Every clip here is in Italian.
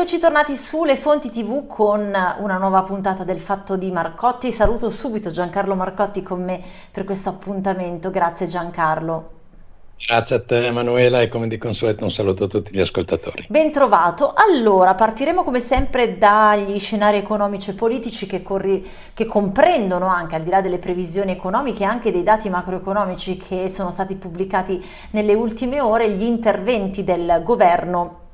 Eccoci tornati sulle fonti tv con una nuova puntata del Fatto di Marcotti. Saluto subito Giancarlo Marcotti con me per questo appuntamento. Grazie Giancarlo. Grazie a te Emanuela e come di consueto un saluto a tutti gli ascoltatori. Ben trovato. Allora, partiremo come sempre dagli scenari economici e politici che, che, comprendono anche, al di là delle previsioni economiche, anche dei dati macroeconomici che sono stati pubblicati nelle ultime ore, gli interventi del governo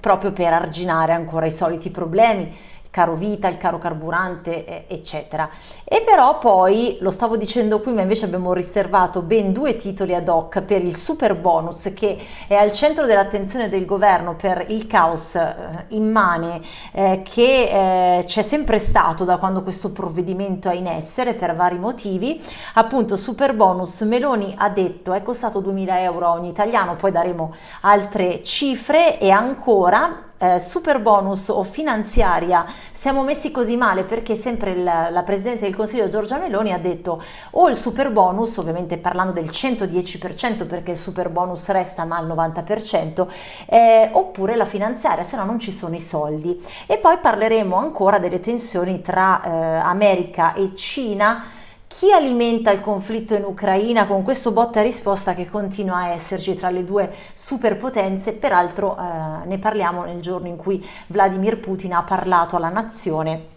proprio per arginare ancora i soliti problemi caro vita, il caro carburante, eccetera. E però poi, lo stavo dicendo qui, ma invece abbiamo riservato ben due titoli ad hoc per il super bonus che è al centro dell'attenzione del governo per il caos eh, immane eh, che eh, c'è sempre stato da quando questo provvedimento è in essere per vari motivi. Appunto, super bonus, Meloni ha detto è costato 2000 euro a ogni italiano, poi daremo altre cifre e ancora eh, super bonus o finanziaria siamo messi così male perché sempre la, la Presidente del Consiglio Giorgia Meloni ha detto o il super bonus, ovviamente parlando del 110% perché il super bonus resta ma al 90%, eh, oppure la finanziaria, se no non ci sono i soldi. E poi parleremo ancora delle tensioni tra eh, America e Cina chi alimenta il conflitto in Ucraina con questo botta risposta che continua a esserci tra le due superpotenze? Peraltro eh, ne parliamo nel giorno in cui Vladimir Putin ha parlato alla nazione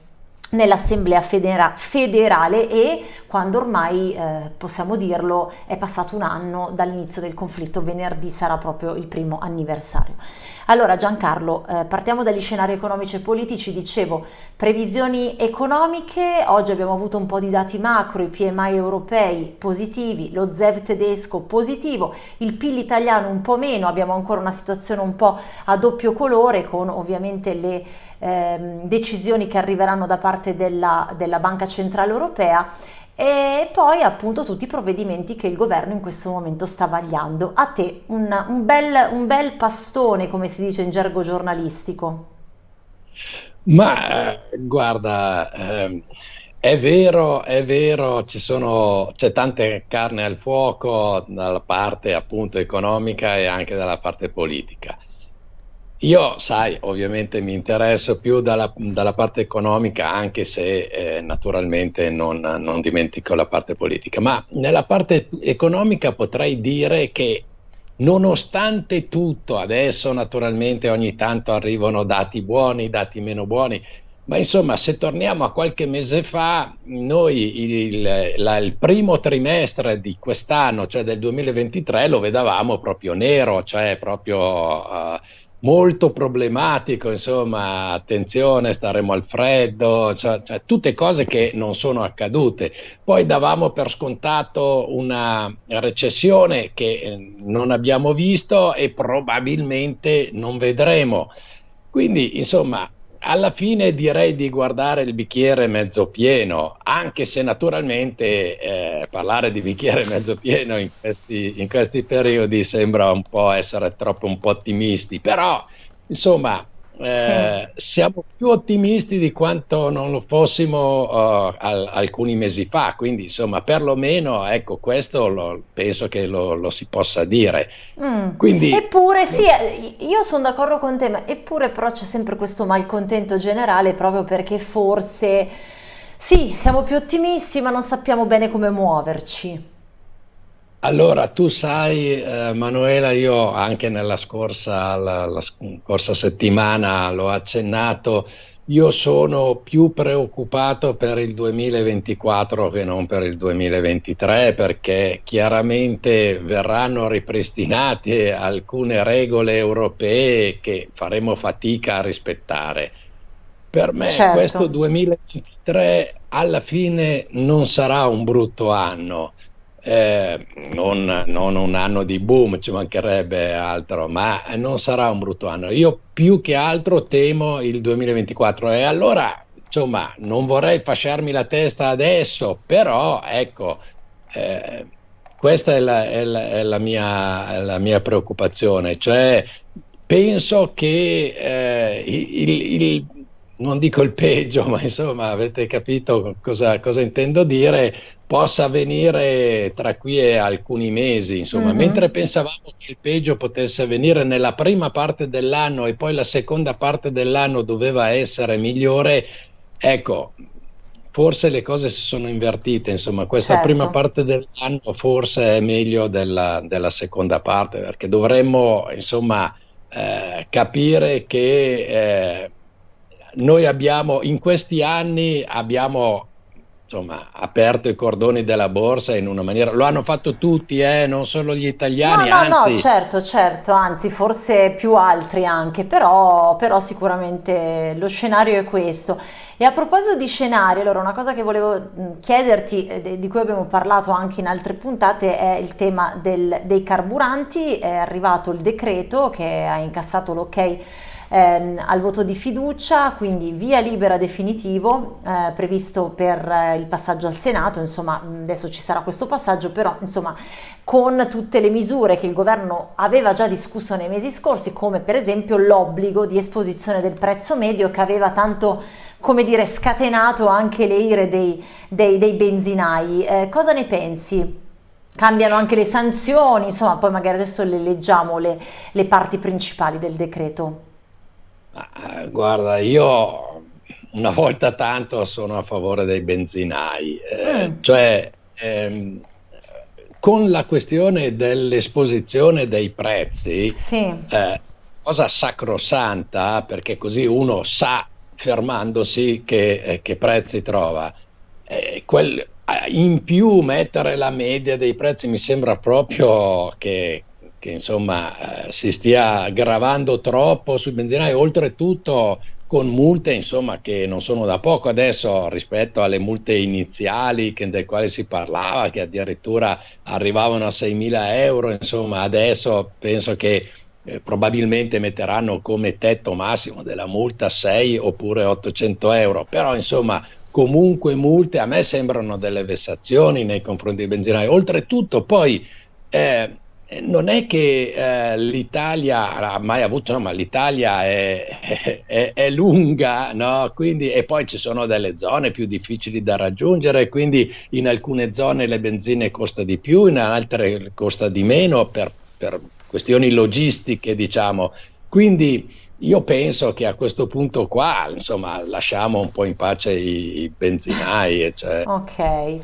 nell'assemblea federa federale e quando ormai eh, possiamo dirlo è passato un anno dall'inizio del conflitto venerdì sarà proprio il primo anniversario allora Giancarlo eh, partiamo dagli scenari economici e politici. Dicevo previsioni economiche. Oggi abbiamo avuto un po' di dati macro i PMI europei positivi lo ZEV tedesco positivo il PIL italiano un po' meno abbiamo ancora una situazione un po' a doppio colore con ovviamente le ehm, decisioni che arriveranno da parte della, della Banca Centrale Europea e poi appunto tutti i provvedimenti che il governo in questo momento sta vagliando. A te un, un, bel, un bel, pastone, come si dice in gergo giornalistico. Ma guarda, eh, è vero, è vero, c'è tante carne al fuoco dalla parte appunto economica e anche dalla parte politica. Io, sai, ovviamente mi interesso più dalla, dalla parte economica, anche se eh, naturalmente non, non, dimentico la parte politica, ma nella parte economica potrei dire che nonostante tutto, adesso naturalmente ogni tanto arrivano dati buoni, dati meno buoni, ma insomma se torniamo a qualche mese fa, noi il, la, il primo trimestre di quest'anno, cioè del 2023, lo vedavamo proprio nero, cioè proprio... Uh, molto problematico, insomma, attenzione, staremo al freddo, cioè, cioè, tutte cose che non sono accadute. Poi davamo per scontato una recessione che eh, non abbiamo visto e probabilmente non vedremo. Quindi, insomma, alla fine direi di guardare il bicchiere mezzo pieno, anche se naturalmente eh, parlare di bicchiere mezzo pieno in questi, in questi, periodi sembra un po' essere troppo un po' ottimisti, però insomma eh, sì. siamo più ottimisti di quanto non lo fossimo uh, al, alcuni mesi fa, quindi insomma perlomeno ecco questo lo, penso che lo, lo, si possa dire. Mm. Quindi, eppure sì, eh, io sono d'accordo con te, ma eppure però c'è sempre questo malcontento generale proprio perché forse sì, siamo più ottimisti ma non sappiamo bene come muoverci. Allora, tu sai, eh, Manuela, io anche nella scorsa, la, la scorsa settimana l'ho accennato, io sono più preoccupato per il 2024 che non per il 2023 perché chiaramente verranno ripristinate alcune regole europee che faremo fatica a rispettare. Per me certo. questo 2023 alla fine non sarà un brutto anno eh, non, non, un anno di boom, ci mancherebbe altro, ma non sarà un brutto anno. Io più che altro temo il 2024 e allora, insomma, non vorrei fasciarmi la testa adesso, però ecco, eh, questa è la, è, la, è, la mia, la, mia, preoccupazione, cioè penso che eh, il, il non dico il peggio, ma insomma avete capito cosa, cosa intendo dire, possa avvenire tra qui e alcuni mesi, insomma, mm-hmm. mentre pensavamo che il peggio potesse avvenire nella prima parte dell'anno e poi la seconda parte dell'anno doveva essere migliore, ecco, forse le cose si sono invertite, insomma, questa certo. prima parte dell'anno forse è meglio della, della seconda parte, perché dovremmo, insomma, eh, capire che eh, noi abbiamo, in questi anni abbiamo insomma, aperto i cordoni della borsa in una maniera, lo hanno fatto tutti, eh, non solo gli italiani. No, no, anzi... no, certo, certo, anzi forse più altri anche, però, però sicuramente lo scenario è questo. E a proposito di scenari, allora una cosa che volevo chiederti, eh, di cui abbiamo parlato anche in altre puntate, è il tema del, dei carburanti, è arrivato il decreto che ha incassato l'ok ehm, al voto di fiducia, quindi via libera definitivo eh, previsto per eh, il passaggio al Senato, insomma adesso ci sarà questo passaggio, però insomma con tutte le misure che il governo aveva già discusso nei mesi scorsi, come per esempio l'obbligo di esposizione del prezzo medio che aveva tanto come dire scatenato anche le ire dei, dei, dei benzinai. Eh, cosa ne pensi? Cambiano anche le sanzioni, insomma, poi magari adesso le leggiamo le, le parti principali del decreto. Ah, guarda, io una volta tanto sono a favore dei benzinai, eh, mm. cioè ehm, con la questione dell'esposizione dei prezzi, sì. eh, cosa sacrosanta, perché così uno sa fermandosi che, eh, che prezzi trova. Eh, quel, eh, in più mettere la media dei prezzi mi sembra proprio che, che insomma eh, si stia gravando troppo sui benzinai, oltretutto con multe insomma, che non sono da poco adesso rispetto alle multe iniziali che, del quale si parlava, che addirittura arrivavano a 6.000 euro, insomma adesso penso che eh, probabilmente metteranno come tetto massimo della multa 6 oppure 800 euro, però insomma comunque multe a me sembrano delle vessazioni nei confronti dei benzinai, oltretutto poi eh, non è che eh, l'Italia ha mai avuto, no, ma l'Italia è, è, è lunga, no? quindi, e poi ci sono delle zone più difficili da raggiungere, quindi in alcune zone le benzine costa di più, in altre costa di meno per, per questioni logistiche, diciamo. Quindi io penso che a questo punto qua, insomma, lasciamo un po' in pace i, i benzinai. Cioè. Ok,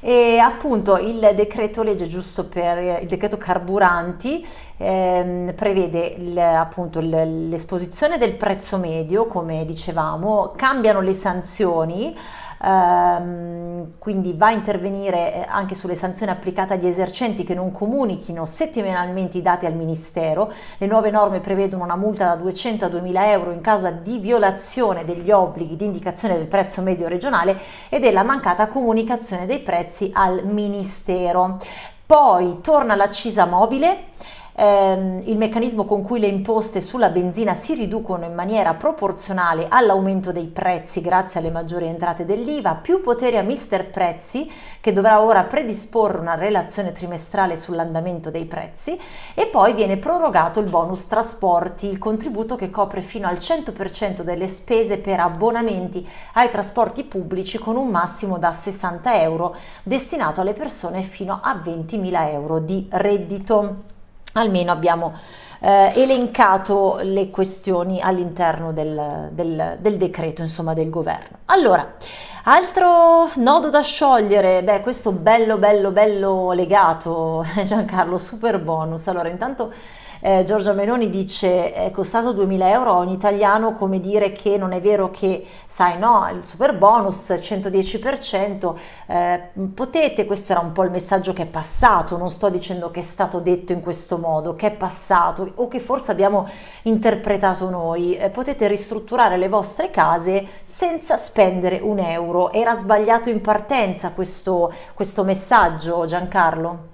e appunto il decreto legge giusto per il decreto carburanti ehm, prevede l'esposizione del prezzo medio, come dicevamo, cambiano le sanzioni ehm, quindi va a intervenire eh, anche sulle sanzioni applicate agli esercenti che non comunichino settimanalmente i dati al Ministero. Le nuove norme prevedono una multa da 200 a 2000 euro in caso di violazione degli obblighi di indicazione del prezzo medio regionale e della mancata comunicazione dei prezzi al Ministero. Poi torna l'accisa mobile ehm, il meccanismo con cui le imposte sulla benzina si riducono in maniera proporzionale all'aumento dei prezzi grazie alle maggiori entrate dell'IVA, più potere a Mister Prezzi che dovrà ora predisporre una relazione trimestrale sull'andamento dei prezzi e poi viene prorogato il bonus trasporti, il contributo che copre fino al 100% delle spese per abbonamenti ai trasporti pubblici con un massimo da 60 euro destinato alle persone fino a 20.000 euro di reddito almeno abbiamo eh, elencato le questioni all'interno del, del, del, decreto insomma del governo. Allora altro nodo da sciogliere? Beh questo bello bello bello legato Giancarlo super bonus allora intanto eh, Giorgia Meloni dice è costato 2000 euro a ogni italiano come dire che non è vero che sai no il super bonus 110% eh, potete questo era un po' il messaggio che è passato non sto dicendo che è stato detto in questo modo che è passato o che forse abbiamo interpretato noi eh, potete ristrutturare le vostre case senza spendere un euro era sbagliato in partenza questo, questo messaggio Giancarlo?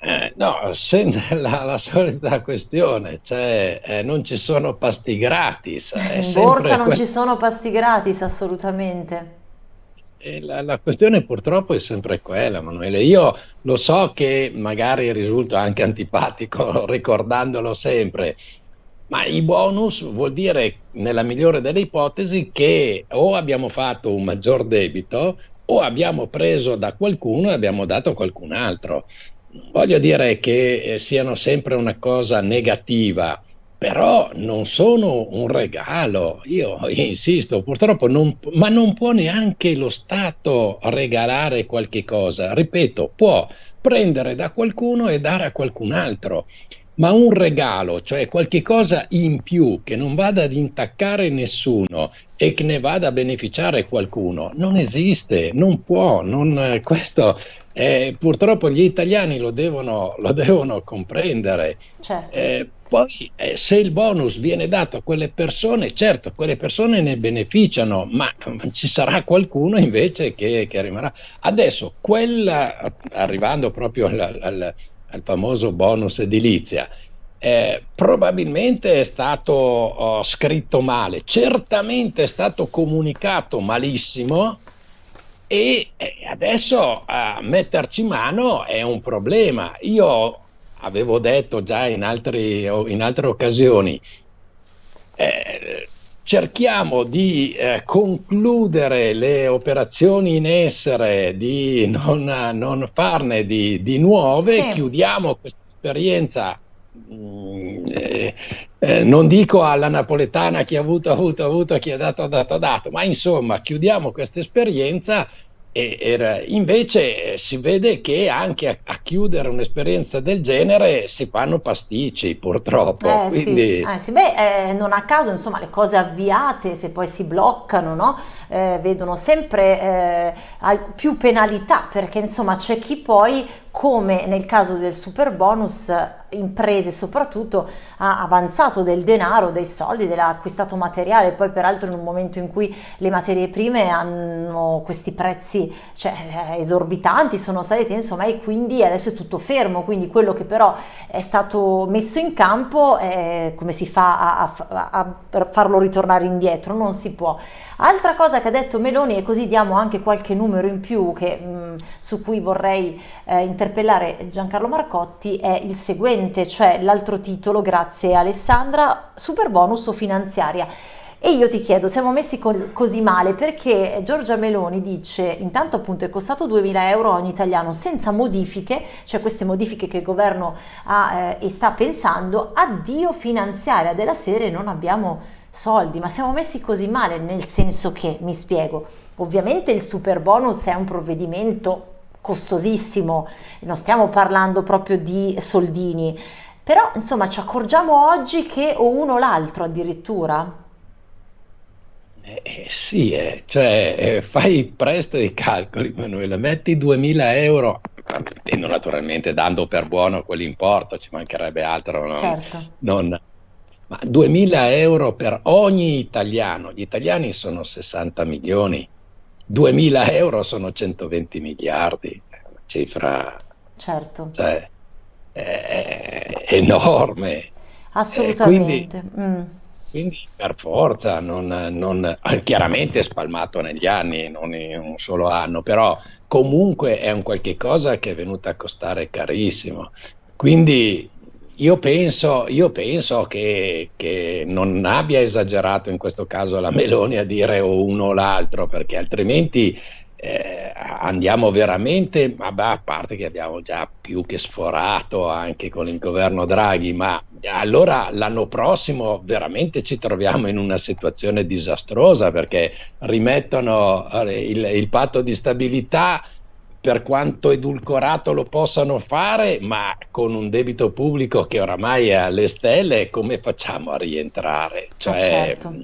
Eh, no, la, la, solita questione, cioè eh, non ci sono pasti gratis. In borsa non ci sono pasti gratis, assolutamente. La, la, questione purtroppo è sempre quella, Manuele. Io lo so che magari risulta anche antipatico ricordandolo sempre, ma i bonus vuol dire, nella migliore delle ipotesi, che o abbiamo fatto un maggior debito o abbiamo preso da qualcuno e abbiamo dato a qualcun altro. Voglio dire che eh, siano sempre una cosa negativa, però non sono un regalo. Io insisto, purtroppo, non, ma non può neanche lo Stato regalare qualche cosa. Ripeto, può prendere da qualcuno e dare a qualcun altro. Ma un regalo, cioè qualche cosa in più che non vada ad intaccare nessuno e che ne vada a beneficiare qualcuno, non esiste, non può. Non, questo eh, purtroppo gli italiani lo devono, lo devono comprendere. Certo. Eh, poi eh, se il bonus viene dato a quelle persone, certo, quelle persone ne beneficiano, ma ci sarà qualcuno invece che, che rimarrà. Adesso, quella, arrivando proprio al, al, al famoso bonus edilizia, eh, probabilmente è stato oh, scritto male, certamente è stato comunicato malissimo e eh, adesso a metterci mano è un problema. Io avevo detto già in, altri, in altre occasioni, eh, cerchiamo di eh, concludere le operazioni in essere, di non, non farne di, di nuove, sì. chiudiamo questa esperienza. Mm, eh, eh, non dico alla napoletana chi ha avuto, ha avuto, ha avuto, chi ha dato, ha dato, ha dato, ma insomma chiudiamo questa esperienza e era, invece si vede che anche a, a chiudere un'esperienza del genere si fanno pasticci, purtroppo. Eh, Quindi... sì. Eh, sì. Beh, eh, non a caso, insomma, le cose avviate, se poi si bloccano, no? Eh, vedono sempre eh, più penalità, perché insomma c'è chi poi come nel caso del super bonus imprese soprattutto ha avanzato del denaro, dei soldi, dell'ha acquistato materiale, poi peraltro in un momento in cui le materie prime hanno questi prezzi cioè, esorbitanti, sono saliti insomma e quindi adesso è tutto fermo, quindi quello che però è stato messo in campo è come si fa a, a, a farlo ritornare indietro, non si può. Altra cosa che ha detto Meloni e così diamo anche qualche numero in più che, mh, su cui vorrei eh, interpellare Giancarlo Marcotti è il seguente, cioè l'altro titolo, grazie Alessandra, super bonus o finanziaria. E io ti chiedo, siamo messi co così male perché Giorgia Meloni dice, intanto appunto è costato 2000 euro ogni italiano senza modifiche, cioè queste modifiche che il governo ha eh, e sta pensando, addio finanziaria della serie non abbiamo soldi, ma siamo messi così male, nel senso che, mi spiego, ovviamente il super bonus è un provvedimento costosissimo, non stiamo parlando proprio di soldini, però insomma ci accorgiamo oggi che o uno o l'altro addirittura. Eh, eh, sì, eh, cioè eh, fai presto i calcoli, Manuela, metti 2000 euro, partendo naturalmente dando per buono quell'importo, ci mancherebbe altro, no? certo. non, ma 2000 euro per ogni italiano, gli italiani sono 60 milioni, 2000 euro sono 120 miliardi, una cifra certo. cioè, è, enorme. Assolutamente. Quindi, mm. quindi, per forza, non, non, chiaramente spalmato negli anni, non in un solo anno, però comunque è un qualche cosa che è venuto a costare carissimo. Quindi io penso, io penso che, che, non abbia esagerato in questo caso la Meloni a dire o uno o l'altro, perché altrimenti eh, andiamo veramente, vabbè, a parte che abbiamo già più che sforato anche con il governo Draghi, ma allora l'anno prossimo veramente ci troviamo in una situazione disastrosa perché rimettono eh, il, il patto di stabilità per quanto edulcorato lo possano fare, ma con un debito pubblico che oramai è alle stelle, come facciamo a rientrare? Cioè, eh certo.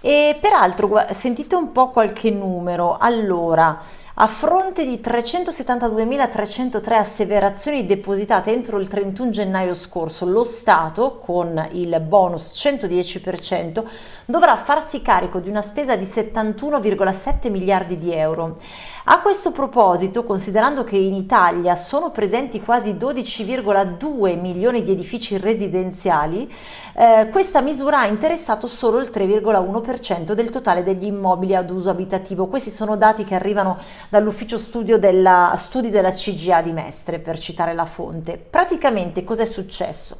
E peraltro, sentite un po' qualche numero. Allora, a fronte di 372.303 asseverazioni depositate entro il 31 gennaio scorso, lo Stato, con il bonus 110%, dovrà farsi carico di una spesa di 71,7 miliardi di euro. A questo proposito, considerando che in Italia sono presenti quasi 12,2 milioni di edifici residenziali, eh, questa misura ha interessato solo il 3,1% del totale degli immobili ad uso abitativo. Questi sono dati che arrivano dall'ufficio della, studi della CGA di Mestre, per citare la fonte. Praticamente cos'è successo?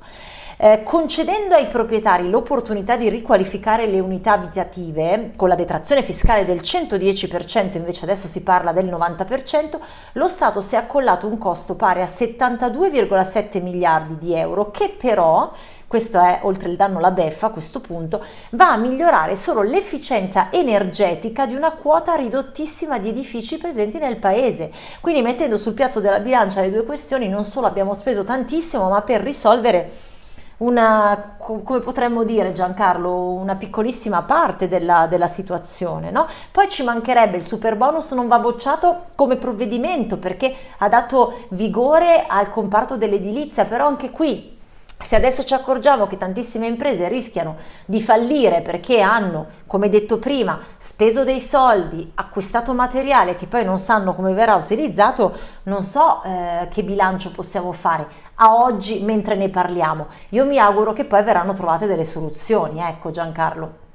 Eh, concedendo ai proprietari l'opportunità di riqualificare le unità abitative con la detrazione fiscale del 110%, invece adesso si parla del 90%, lo Stato si è accollato un costo pari a 72,7 miliardi di euro che però questo è oltre il danno la beffa a questo punto, va a migliorare solo l'efficienza energetica di una quota ridottissima di edifici presenti nel paese. Quindi mettendo sul piatto della bilancia le due questioni non solo abbiamo speso tantissimo ma per risolvere una, come potremmo dire Giancarlo, una piccolissima parte della, della situazione. No? Poi ci mancherebbe il super bonus non va bocciato come provvedimento perché ha dato vigore al comparto dell'edilizia, però anche qui se adesso ci accorgiamo che tantissime imprese rischiano di fallire perché hanno, come detto prima, speso dei soldi, acquistato materiale che poi non sanno come verrà utilizzato, non so eh, che bilancio possiamo fare a oggi mentre ne parliamo. Io mi auguro che poi verranno trovate delle soluzioni, ecco Giancarlo.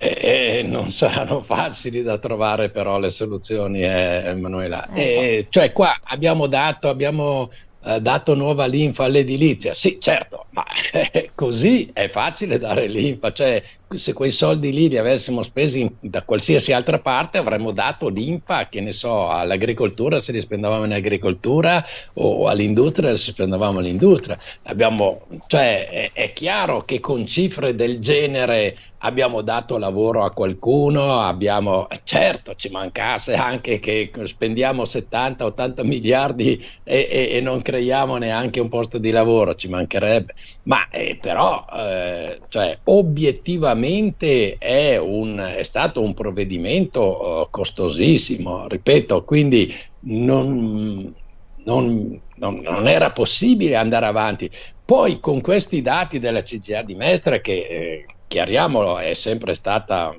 E, non saranno facili da trovare però le soluzioni, eh, Emanuela. Eh, so. Cioè qua abbiamo dato, abbiamo eh, dato nuova linfa all'edilizia. Sì, certo, ma eh, così è facile dare linfa, cioè se quei soldi lì li avessimo spesi da qualsiasi altra parte avremmo dato linfa, che ne so, all'agricoltura se li spendevamo in agricoltura o all'industria se spendevamo all'industria. Abbiamo, cioè, è, è chiaro che con cifre del genere abbiamo dato lavoro a qualcuno, abbiamo, certo ci mancasse anche che spendiamo 70-80 miliardi e, e, e, non creiamo neanche un posto di lavoro, ci mancherebbe, ma eh, però eh, cioè, obiettivamente sicuramente è, un, è stato un provvedimento uh, costosissimo, ripeto, quindi non, non, non, non, era possibile andare avanti. Poi con questi dati della CGA di Mestre, che eh, chiariamolo, è sempre stata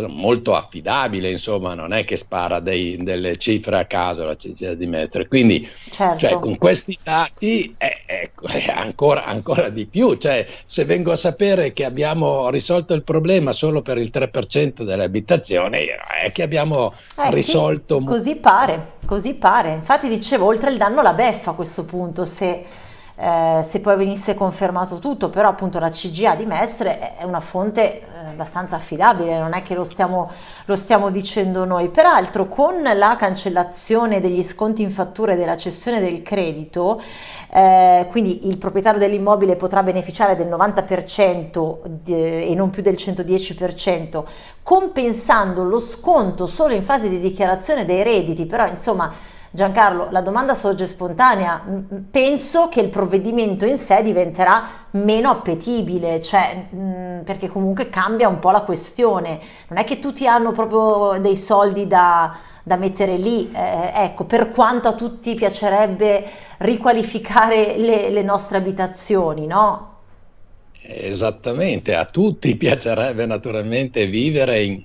molto affidabile, insomma, non è che spara dei, delle cifre a caso la CGA di Mestre. Quindi, certo. cioè, con questi dati è, è, è ancora, ancora, di più. Cioè, se vengo a sapere che abbiamo risolto il problema solo per il 3% delle abitazioni, è che abbiamo eh, risolto... Sì, così pare, così pare. Infatti dicevo, oltre il danno la beffa a questo punto, se eh, se poi venisse confermato tutto, però appunto la CGA di Mestre è una fonte eh, abbastanza affidabile, non è che lo stiamo, lo stiamo dicendo noi. Peraltro con la cancellazione degli sconti in fattura e della cessione del credito, eh, quindi il proprietario dell'immobile potrà beneficiare del 90% di, e non più del 110%, compensando lo sconto solo in fase di dichiarazione dei redditi, però insomma Giancarlo, la domanda sorge spontanea, penso che il provvedimento in sé diventerà meno appetibile, cioè, perché comunque cambia un po' la questione, non è che tutti hanno proprio dei soldi da, da mettere lì, eh, ecco, per quanto a tutti piacerebbe riqualificare le, le nostre abitazioni, no? Esattamente, a tutti piacerebbe naturalmente vivere in,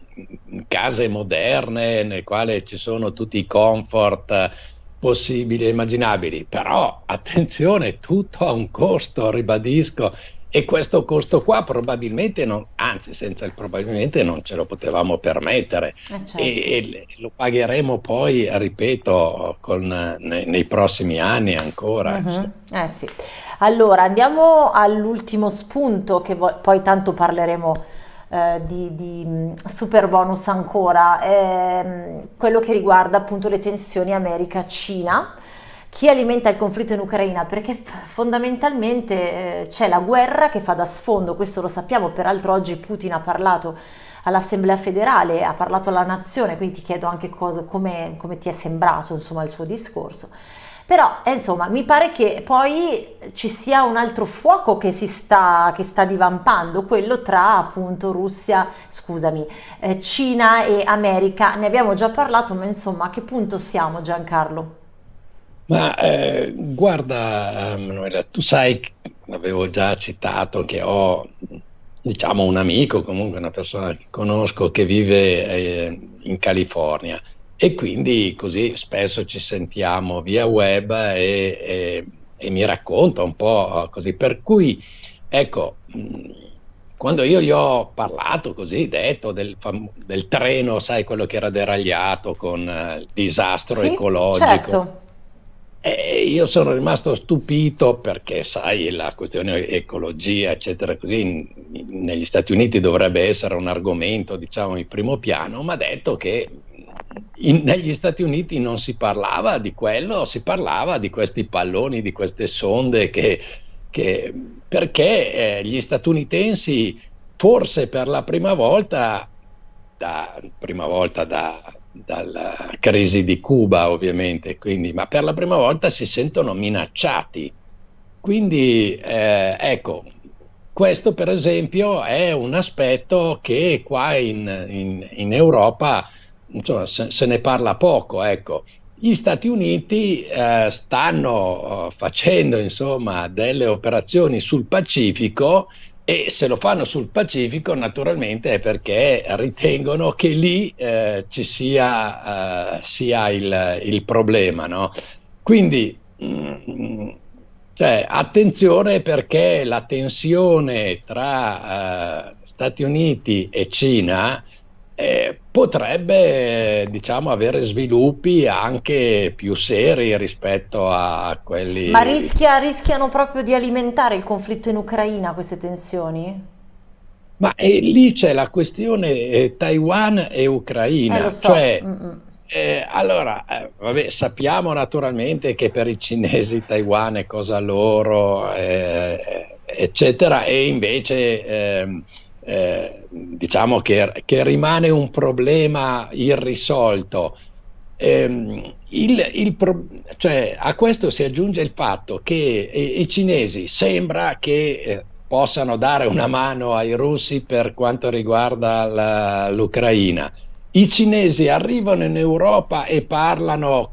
case moderne nel quale ci sono tutti i comfort possibili e immaginabili, però attenzione, tutto ha un costo, ribadisco, e questo costo qua probabilmente non, anzi senza il probabilmente non ce lo potevamo permettere eh certo. e, e, lo pagheremo poi, ripeto, con, nei, nei, prossimi anni ancora. Uh-huh. Eh sì. Allora andiamo all'ultimo spunto che poi tanto parleremo eh, di, di, mm, super bonus ancora, eh, quello che riguarda appunto le tensioni America-Cina chi alimenta il conflitto in Ucraina? Perché fondamentalmente eh, c'è la guerra che fa da sfondo, questo lo sappiamo, peraltro oggi Putin ha parlato all'Assemblea federale, ha parlato alla nazione, quindi ti chiedo anche cosa, come, come ti è sembrato insomma, il suo discorso. Però eh, insomma mi pare che poi ci sia un altro fuoco che si sta, che sta divampando, quello tra appunto Russia, scusami, eh, Cina e America. Ne abbiamo già parlato, ma insomma a che punto siamo Giancarlo? Ma eh, guarda, Manuela, tu sai, l'avevo già citato, che ho diciamo un amico, comunque una persona che conosco che vive eh, in California e quindi così spesso ci sentiamo via web e, e, e mi racconta un po' così. Per cui, ecco, quando io gli ho parlato così, detto del, del treno, sai quello che era deragliato con uh, il disastro sì, ecologico. Certo E io sono rimasto stupito perché, sai, la questione ecologia, eccetera, così, negli Stati Uniti dovrebbe essere un argomento, diciamo, in primo piano, ma ha detto che in, negli Stati Uniti non si parlava di quello, si parlava di questi palloni, di queste sonde che, che perché eh, gli statunitensi forse per la prima volta, da, prima volta da, dalla crisi di Cuba ovviamente, quindi, ma per la prima volta si sentono minacciati. Quindi eh, ecco, questo per esempio è un aspetto che qua in, in, in Europa insomma, se, se, ne parla poco. Ecco. Gli Stati Uniti eh, stanno eh, facendo insomma, delle operazioni sul Pacifico e se lo fanno sul Pacifico naturalmente è perché ritengono che lì eh, ci sia, eh, sia il, il, problema. No? Quindi mh, mm, cioè, attenzione perché la tensione tra eh, Stati Uniti e Cina eh, potrebbe diciamo, avere sviluppi anche più seri rispetto a quelli... Ma rischia, rischiano proprio di alimentare il conflitto in Ucraina queste tensioni? Ma eh, lì c'è la questione eh, Taiwan e Ucraina, eh, so. cioè, eh, allora, eh, vabbè, sappiamo naturalmente che per i cinesi Taiwan è cosa loro, eh, eccetera, e invece ehm, eh, diciamo che, che, rimane un problema irrisolto. Eh, il, il pro, cioè, a questo si aggiunge il fatto che i, i cinesi sembra che eh, possano dare una mano ai russi per quanto riguarda l'Ucraina. I cinesi arrivano in Europa e parlano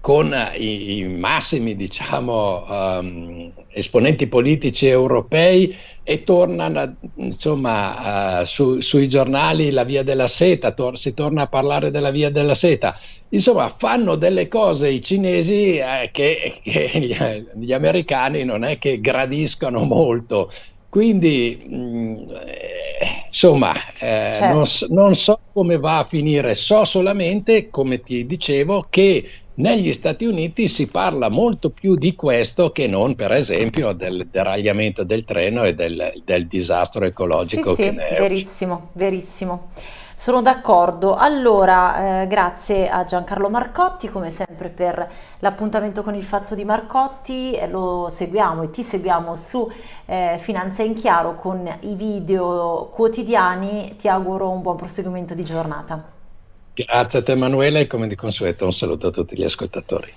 con i, i massimi diciamo, um, esponenti politici europei e tornano insomma, uh, su, sui giornali la via della seta, tor si torna a parlare della via della seta. Insomma, fanno delle cose i cinesi eh, che, che gli, gli, americani non è che gradiscono molto. Quindi, mh, mm, insomma, eh, certo. non, non so come va a finire, so solamente, come ti dicevo, che negli Stati Uniti si parla molto più di questo che non, per esempio, del deragliamento del treno e del, del disastro ecologico. Sì, sì, verissimo, verissimo. Sono d'accordo. Allora, eh, grazie a Giancarlo Marcotti, come sempre per l'appuntamento con il fatto di Marcotti, eh, lo seguiamo e ti seguiamo su eh, Finanza in Chiaro con i video quotidiani. Ti auguro un buon proseguimento di giornata. Grazie a te Emanuele e come di consueto un saluto a tutti gli ascoltatori.